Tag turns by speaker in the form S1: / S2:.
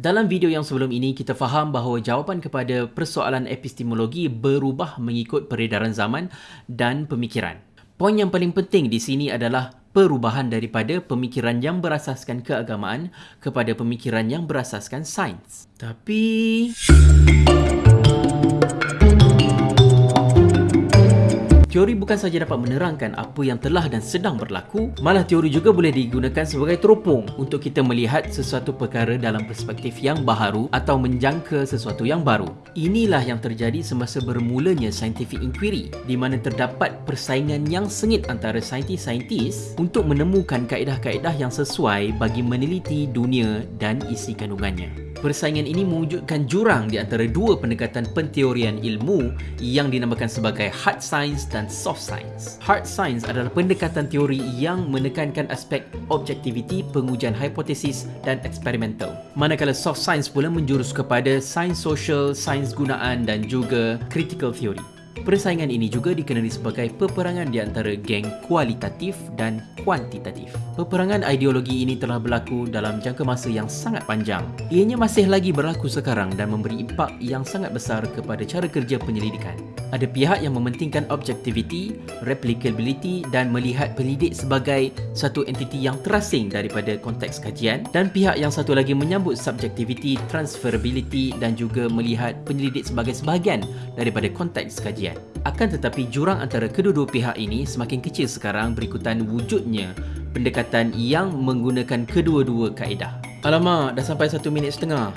S1: Dalam video yang sebelum ini, kita faham bahawa jawapan kepada persoalan epistemologi berubah mengikut peredaran zaman dan pemikiran. Poin yang paling penting di sini adalah perubahan daripada pemikiran yang berasaskan keagamaan kepada pemikiran yang berasaskan sains. Tapi... Teori bukan saja dapat menerangkan apa yang telah dan sedang berlaku, malah teori juga boleh digunakan sebagai teropong untuk kita melihat sesuatu perkara dalam perspektif yang baharu atau menjangka sesuatu yang baru. Inilah yang terjadi semasa bermulanya scientific inquiry, di mana terdapat persaingan yang sengit antara saintis-saintis untuk menemukan kaedah-kaedah yang sesuai bagi meneliti dunia dan isi kandungannya. Persaingan ini mewujudkan jurang di antara dua pendekatan penteorian ilmu yang dinamakan sebagai hard science dan soft science. Hard science adalah pendekatan teori yang menekankan aspek objektiviti, pengujian hipotesis dan eksperimental. Manakala soft science pula menjurus kepada sains sosial, sains gunaan dan juga critical theory. Persaingan ini juga dikenali sebagai peperangan di antara geng kualitatif dan kuantitatif. Peperangan ideologi ini telah berlaku dalam jangka masa yang sangat panjang. Ianya masih lagi berlaku sekarang dan memberi impak yang sangat besar kepada cara kerja penyelidikan. Ada pihak yang mementingkan objectivity, replicability dan melihat penyelidik sebagai satu entiti yang terasing daripada konteks kajian dan pihak yang satu lagi menyambut subjectivity, transferability dan juga melihat penyelidik sebagai sebahagian daripada konteks kajian. Akan tetapi jurang antara kedua-dua pihak ini semakin kecil sekarang berikutan wujudnya pendekatan yang menggunakan kedua-dua kaedah. Alamak, dah sampai satu minit setengah.